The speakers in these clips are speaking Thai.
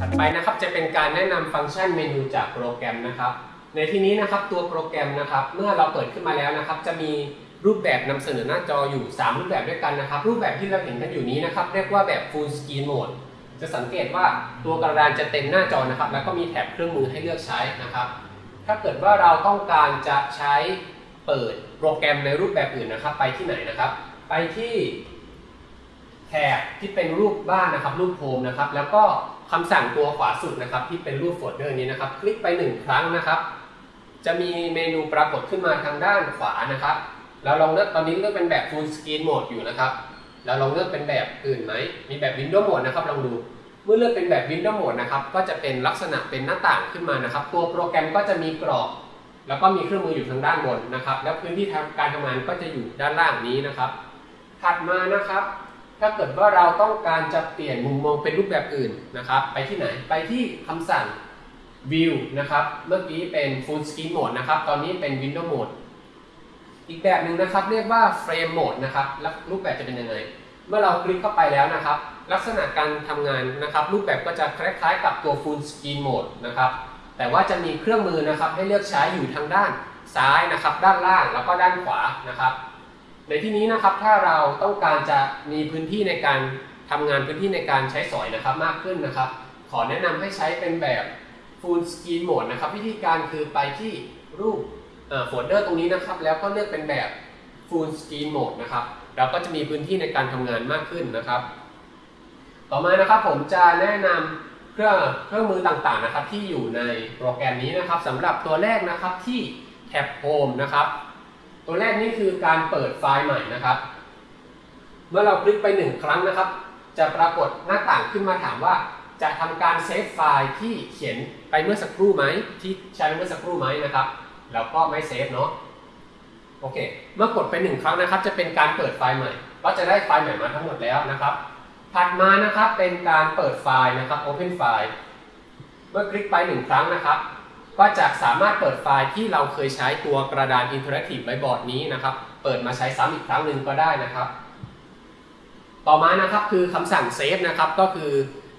ถัดไปนะครับจะเป็นการแนะนำฟังก์ชันเมนูจากโปรแกรมนะครับ ในที่นี้นะครับตัวโปรแกรมนะครับ เมื่อเราเปิดขึ้นมาแล้วนะครับ จะมีรูปแบบนำเสนอหน้าจออยู่ 3 รูปแบบด้วยกันนะครับ รูปแบบที่เราเห็นกันอยู่นี้นะครับ เรียกว่าแบบ Full Screen Mode จะสังเกตว่าตัวกระดานจะเต็มหน้าจอนะครับ แล้วก็มีแถบเครื่องมือให้เลือกใช้นะครับ ถ้าเกิดว่าเราต้องการจะใช้เปิด โปรแกรมในรูปแบบอื่นนะครับ ไปที่ไหนนะครับ ไปที่แถบที่เป็นรูปบ้านนะครับ รูปโฮมนะครับ แล้วก็คำสั่งตัวขวาสุดนะครับ ที่เป็นรูปโฟลเดอร์นี้นะครับ คลิกไปหนึ่งครั้งนะครับ จะมีเมนูปรากฏขึ้นมาทางด้านขวานะครับเราลองเลือกตอนนี้เลือกเป็นแบบ Full Screen Mode อยู่นะครับเราลองเลือกเป็นแบบอื่นไหมมีแบบ Window Mode นะครับลองดูเมื่อเลือกเป็นแบบ Window Mode นะครับก็จะเป็นลักษณะเป็นหน้าต่างขึ้นมานะครับ ตัวโปรแกรมก็จะมีกรอบ แล้วก็มีเครื่องมืออยู่ทางด้านบนนะครับ แล้วพื้นที่การทำงานก็จะอยู่ด้านล่างนี้นะครับ ถัดมานะครับ ถ้าเกิดว่าเราต้องการจะเปลี่ยนมุมมองเป็นรูปแบบอื่นนะครับ ไปที่ไหนไปที่คำสั่ง View นะครับ เมื่อกี้เป็น Full Screen Mode นะครับ ตอนนี้เป็น Window Mode อีกแบบหนึ่งนะครับ เรียกว่า Frame Mode นะครับแล้วรูปแบบจะเป็นยังไง เมื่อเราคลิกเข้าไปแล้วนะครับ ลักษณะการทำงานนะครับ รูปแบบก็จะคล้ายๆกับตัว Full Screen Mode นะครับ แต่ว่าจะมีเครื่องมือนะครับให้เลือกใช้อยู่ทางด้านซ้ายนะครับ ด้านล่างแล้วก็ด้านขวานะครับ ในที่นี้นะครับถ้าเราต้องการจะมีพื้นที่ในการทำงานพื้นที่ในการใช้สอยนะครับมากขึ้นนะครับ ขอแนะนำให้ใช้เป็นแบบ Full Screen Mode นะครับ วิธีการคือไปที่รูปโฟลเดอร์ตรงนี้นะครับ แล้วก็เลือกเป็นแบบ Full Screen Mode นะครับเราก็จะมีพื้นที่ในการทำงานมากขึ้นนะครับ ต่อมานะครับผมจะแนะนำ เครื่องเครื่องมือต่างๆนะครับที่อยู่ในโปรแกรมนี้นะครับสำหรับตัวแรกนะครับที่แท็บ Home นะครับ ตัวแรกนี่คือการเปิดไฟล์ใหม่นะครับ เมื่อเราคลิกไปหนึ่งครั้งนะครับ จะปรากฏหน้าต่างขึ้นมาถามว่า จะทำการ save ไฟล์ที่เขียนไปเมื่อสักครู่ไหมที่ใช้เมื่อสักครู่ไหมนะครับแล้วก็ไม่ save เนาะโอเค เมื่อกดไปหนึ่งครั้งนะครับ จะเป็นการเปิดไฟล์ใหม่ ก็จะได้ไฟล์ใหม่มาทั้งหมดแล้วนะครับ ถัดมานะครับเป็นการเปิดไฟล์นะครับ Open File เมื่อคลิกไปหนึ่งครั้งนะครับ ก็จะสามารถเปิดไฟล์ที่เราเคยใช้ตัวกระดาน Interactive Whiteboard นี้นะครับ เปิดมาใช้ซ้ำอีกครั้งหนึ่งก็ได้นะครับ ต่อมานะครับคือคำสั่ง save นะครับก็คือ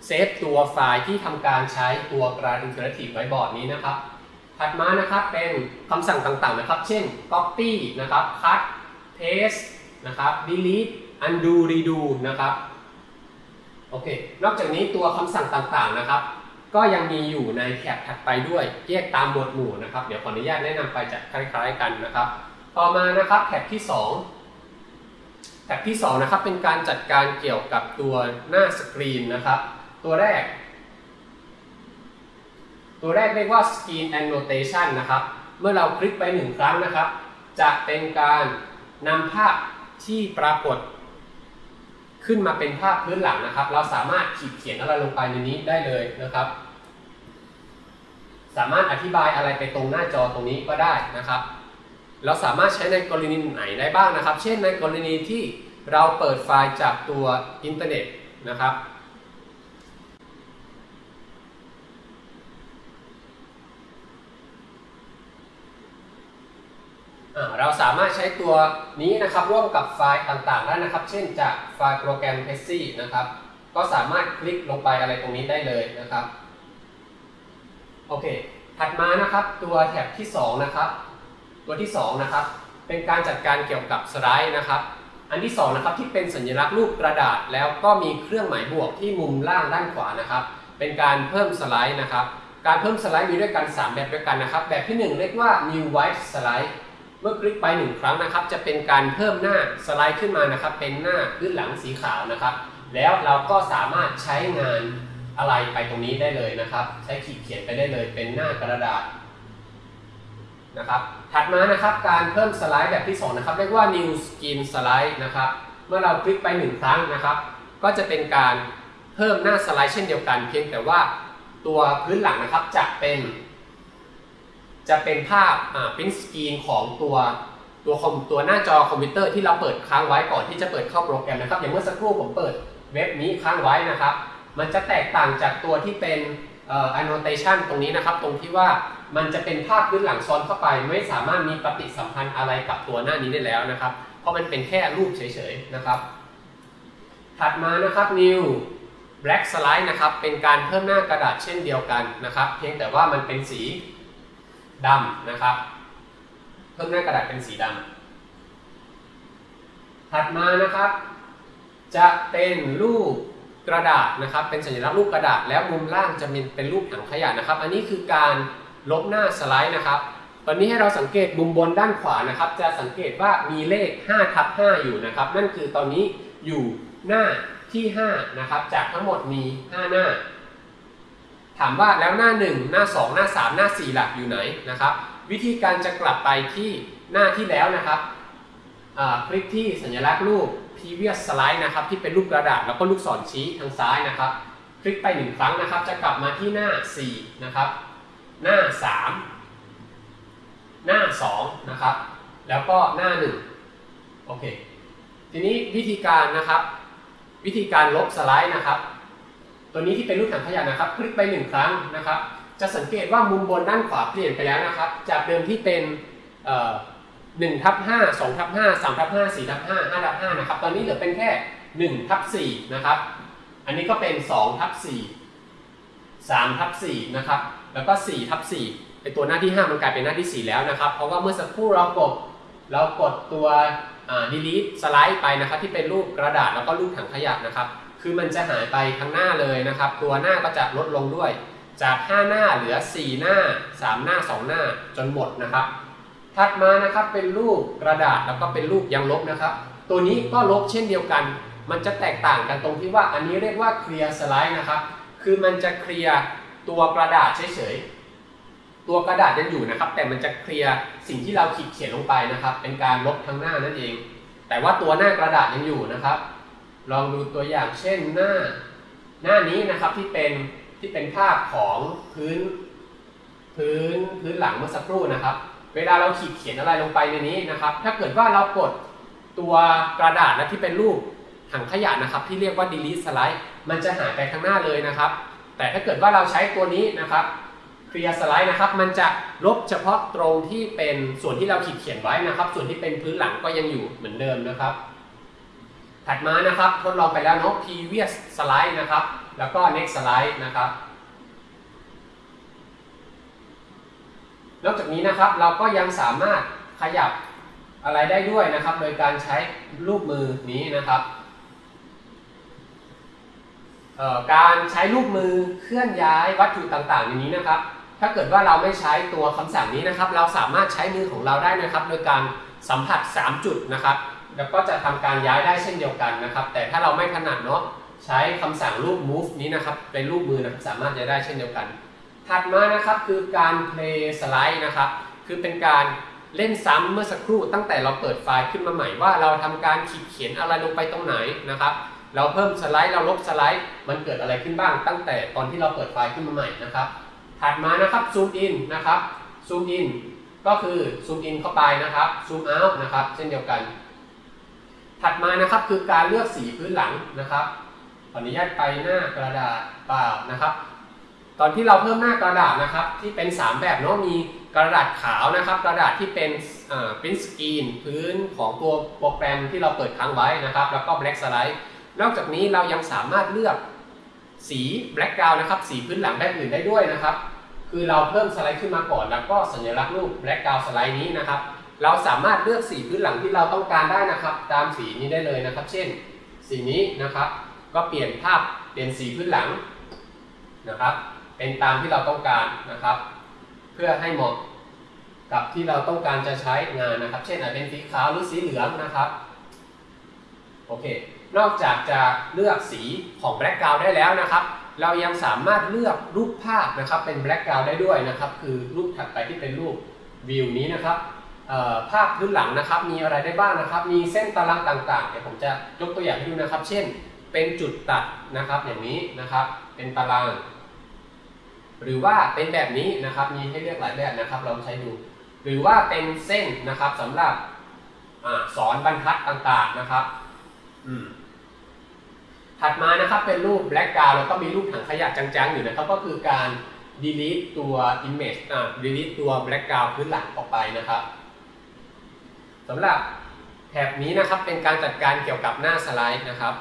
save ตัวไฟล์ที่ทำการใช้ตัวกระดาน Interactive Whiteboard นี้นะครับ ถัดมานะครับเป็นคำสั่งต่างๆนะครับ เช่น copy นะครับ cut paste นะครับ delete undo redo นะครับ โอเค นอกจากนี้ตัวคำสั่งต่างๆนะครับ ก็ยังมีอยู่ในแท็บถัดไปด้วยแยกตามหมวดหมู่นะครับ เดี๋ยวขออนุญาตแนะนำไปจะคล้าย ๆ กันนะครับ ต่อมานะครับแท็บที่ 2แท็บที่2นะครับเป็นการจัดการเกี่ยวกับตัวหน้าสกรีนนะครับ ตัวแรก ตัวแรกเรียกว่า Screen Annotation นะครับ เมื่อเราคลิกไปหนึ่งครั้งนะครับ จะเป็นการนำภาพที่ปรากฏ ขึ้นมาเป็นภาพพื้นหลังนะครับ เราสามารถขีดเขียนอะไรลงไปในนี้ได้เลยนะครับ สามารถอธิบายอะไรไปตรงหน้าจอตรงนี้ก็ได้นะครับ เราสามารถใช้ในกรณีไหนได้บ้างนะครับ เช่นในกรณีที่เราเปิดไฟล์จากตัวอินเทอร์เน็ตนะครับ เราสามารถใช้ตัวนี้นะครับร่วมกับไฟล์ต่างๆได้นะครับ เช่นจากไฟล์โปรแกรม p e s ซี่นะครับ ก็สามารถคลิกลงไปอะไรตรงนี้ได้เลยนะครับ โอเค ถัดมานะครับตัวแท็บที่ 2 นะครับ ตัวที่ 2 นะครับ เป็นการจัดการเกี่ยวกับสไลด์นะครับ อันที่ 2 นะครับที่เป็นสัญลักษณ์รูปกระดาษ แล้วก็มีเครื่องหมายบวกที่มุมล่างด้านขวานะครับ เป็นการเพิ่มสไลด์นะครับ การเพิ่มสไลด์มีด้วยกัน 3 แบบด้วยกันนะครับ แบบที่ 1 เรียกว่า new white slide เมื่อคลิกไปหนึ่งครั้งนะครับ จะเป็นการเพิ่มหน้าสไลด์ขึ้นมานะครับ เป็นหน้าพื้นหลังสีขาวนะครับ แล้วเราก็สามารถใช้งานอะไรไปตรงนี้ได้เลยนะครับ ใช้ขีดเขียนไปได้เลย เป็นหน้ากระดาษนะครับ ถัดมานะครับการเพิ่มสไลด์แบบที่ 2 นะครับ เรียกว่า new skin slide นะครับ เมื่อเราคลิกไปหนึ่งครั้งนะครับ ก็จะเป็นการเพิ่มหน้าสไลด์เช่นเดียวกัน เพียงแต่ว่าตัวพื้นหลังนะครับจะเป็น จะเป็นภาพอ่าพิมพ์สกรีนของตัวตัวคอมตัวหน้าจอคอมพิวเตอร์ที่เราเปิดค้างไว้ก่อนที่จะเปิดเข้าโปรแกรมนะครับ อย่างเมื่อสักครู่ผมเปิดเว็บนี้ค้างไว้นะครับ มันจะแตกต่างจากตัวที่เป็นเอ่อ annotation ตรงนี้นะครับ ตรงที่ว่ามันจะเป็นภาพพื้นหลังซ้อนเข้าไป ไม่สามารถมีปฏิสัมพันธ์อะไรกับตัวหน้านี้ได้แล้วนะครับ เพราะมันเป็นแค่รูปเฉยๆนะครับ ถัดมานะครับ new black slide นะครับ เป็นการเพิ่มหน้ากระดาษเช่นเดียวกันนะครับ เพียงแต่ว่ามันเป็นสี ดำนะครับ เพิ่มหน้ากระดาษเป็นสีดำถัดมานะครับ จะเป็นรูปกระดาษนะครับ เป็นสัญลักษณ์รูปกระดาษแล้วมุมล่างจะเป็นเป็นรูปถังขยะนะครับ อันนี้คือการลบหน้าสไลด์นะครับตอนนี้ให้เราสังเกตมุมบนด้านขวานะครับ จะสังเกตว่ามีเลข5ทับ5อยู่นะครับ นั่นคือตอนนี้อยู่หน้าที่ 5 นะครับ จากทั้งหมดมี 5 หน้า ถามว่าแล้วหน้า 1 หน้า 2 หน้า 3 หน้า 4 หลักอยู่ไหนนะครับ วิธีการจะกลับไปที่หน้าที่แล้วนะครับคลิกที่สัญลักษณ์รูป previous slide นะครับที่เป็นรูปกระดาษแล้วก็ลูกศรชี้ทางซ้ายนะครับ คลิกไปหนึ่งครั้งนะครับ จะกลับมาที่หน้า 4 นะครับ หน้า 3 หน้า 2 นะครับ แล้วก็หน้า 1 โอเค ทีนี้วิธีการนะครับ วิธีการลบสไลด์นะครับ ตัวนี้ที่เป็นรูปถังขยะนะครับคลิกไปหนึ่งครั้งนะครับ จะสังเกตว่ามุมบนด้านขวาเปลี่ยนไปแล้วนะครับ จากเดิมที่เป็นหนึ่งทับห้าสองทับห้าสามทับห้าสี่ทับห้าห้าทับห้านะครับ ตอนนี้เหลือเป็นแค่หนึ่งทับสี่นะครับ อันนี้ก็เป็นสองทับสี่สามทับสี่นะครับ แล้วก็สี่ทับสี่ไอตัวหน้าที่ห้ามันกลายเป็นหน้าที่สี่แล้วนะครับ เพราะว่าเมื่อสักครู่เรากดเรากดตัว delete สไลด์ไปนะครับ ที่เป็นรูปกระดาษแล้วก็รูปถังขยะนะครับ คือมันจะหายไปทั้งหน้าเลยนะครับ ตัวหน้าก็จะลดลงด้วย จาก 5 หน้าเหลือ 4 หน้า 3 หน้า 2 หน้าจนหมดนะครับ ถัดมานะครับเป็นรูปกระดาษแล้วก็เป็นรูปยังลบนะครับ ตัวนี้ก็ลบเช่นเดียวกัน มันจะแตกต่างกันตรงที่ว่าอันนี้เรียกว่าเคลียร์สไลด์นะครับ คือมันจะเคลียร์ตัวกระดาษเฉยๆ ตัวกระดาษยังอยู่นะครับ แต่มันจะเคลียร์สิ่งที่เราขีดเขียนลงไปนะครับ เป็นการลบทั้งหน้านั่นเอง แต่ว่าตัวหน้ากระดาษยังอยู่นะครับ ลองดูตัวอย่างเช่นหน้า หน้านี้นะครับที่เป็นที่เป็นภาพของพื้นพื้นพื้นหลังเมื่อสักครู่นะครับ เวลาเราขีดเขียนอะไรลงไปในนี้นะครับ ถ้าเกิดว่าเรากดตัวกระดาษและที่เป็นรูปถังขยะนะครับ ที่เรียกว่า delete slide มันจะหายไปข้างหน้าเลยนะครับ แต่ถ้าเกิดว่าเราใช้ตัวนี้นะครับ clear slide นะครับมันจะลบเฉพาะตรงที่เป็นส่วนที่เราขีดเขียนไว้นะครับ ส่วนที่เป็นพื้นหลังก็ยังอยู่เหมือนเดิมนะครับ ถัดมานะครับทดลองไปแล้วเนาะ previous slide นะครับ แล้วก็ next slide นะครับนอกจากนี้นะครับเราก็ยังสามารถขยับอะไรได้ด้วยนะครับ โดยการใช้รูปมือนี้นะครับการใช้รูปมือเคลื่อนย้ายวัตถุต่างๆอย่างนี้นะครับ ถ้าเกิดว่าเราไม่ใช้ตัวคำสั่งนี้นะครับ เราสามารถใช้มือของเราได้นะครับ โดยการสัมผัส 3 จุดนะครับ แล้วก็จะทำการย้ายได้เช่นเดียวกันนะครับ แต่ถ้าเราไม่ถนัดเนาะใช้คำสั่งรูป move นี้นะครับ เป็นรูปมือนะครับสามารถจะได้เช่นเดียวกัน ถัดมานะครับคือการ play slide นะครับ คือเป็นการเล่นซ้ำเมื่อสักครู่ตั้งแต่เราเปิดไฟล์ขึ้นมาใหม่ว่าเราทำการขีดเขียนอะไรลงไปตรงไหนนะครับ เราเพิ่มสไลด์เราลบสไลด์ มันเกิดอะไรขึ้นบ้าง ตั้งแต่ตอนที่เราเปิดไฟล์ขึ้นมาใหม่นะครับ ถัดมานะครับซูมอินนะครับซูมอินก็คือซูมอินเข้าไปนะครับซูมเอาท์นะครับเช่นเดียวกัน ถัดมานะครับคือการเลือกสีพื้นหลังนะครับขออนุญาตไปหน้ากระดาษเปล่านะครับ ตอนที่เราเพิ่มหน้ากระดาษนะครับ ที่เป็น 3 แบบเนาะมีกระดาษขาวนะครับ กระดาษที่เป็นพิมพ์สกรีนพื้นของตัวโปรแกรมที่เราเปิดค้างไว้นะครับ แล้วก็ black slide นอกจากนี้เรายังสามารถเลือกสี black ground นะครับ สีพื้นหลังแบบอื่นได้ด้วยนะครับ คือเราเพิ่มสไลด์ขึ้นมาก่อน แล้วก็สัญลักษณ์รูป black ground สไลด์นี้นะครับ เราสามารถเลือกสีพื้นหลังที่เราต้องการได้นะครับ ตามสีนี้ได้เลยนะครับ เช่น สีนี้นะครับ ก็เปลี่ยนภาพเปลี่ยนสีพื้นหลังนะครับ เป็นตามที่เราต้องการนะครับ เพื่อให้เหมาะกับที่เราต้องการจะใช้งานนะครับ เช่นอาจเป็นสีขาวหรือสีเหลืองนะครับโอเคนอกจากจะเลือกสีของแบล็กกราวได้แล้วนะครับ เรายังสามารถเลือกรูปภาพนะครับเป็นแบล็กกราวได้ด้วยนะครับ คือรูปถัดไปที่เป็นรูปวิวนี้นะครับ ภาพพื้นหลังนะครับมีอะไรได้บ้างนะครับ มีเส้นตารางต่างๆเดี๋ยวผมจะยกตัวอย่างให้ดูนะครับ เช่น เป็นจุดตัดนะครับอย่างนี้นะครับ เป็นตาราง หรือว่าเป็นแบบนี้นะครับ มีให้เลือกหลายแบบนะครับลองใช้ดู หรือว่าเป็นเส้นนะครับสำหรับอสอนบรรทัดต่างๆนะครับถัดมานะครับเป็นรูปแบล็กกราวแล้วก็มีรูปถังขยะจางๆอยู่นะครับ ก็คือการ delete ตัว image อ่า delete ตัวแบล็กกราวพื้นหลังออกไปนะครับ สำหรับแถบนี้นะครับเป็นการจัดการเกี่ยวกับหน้าสไลด์นะครับ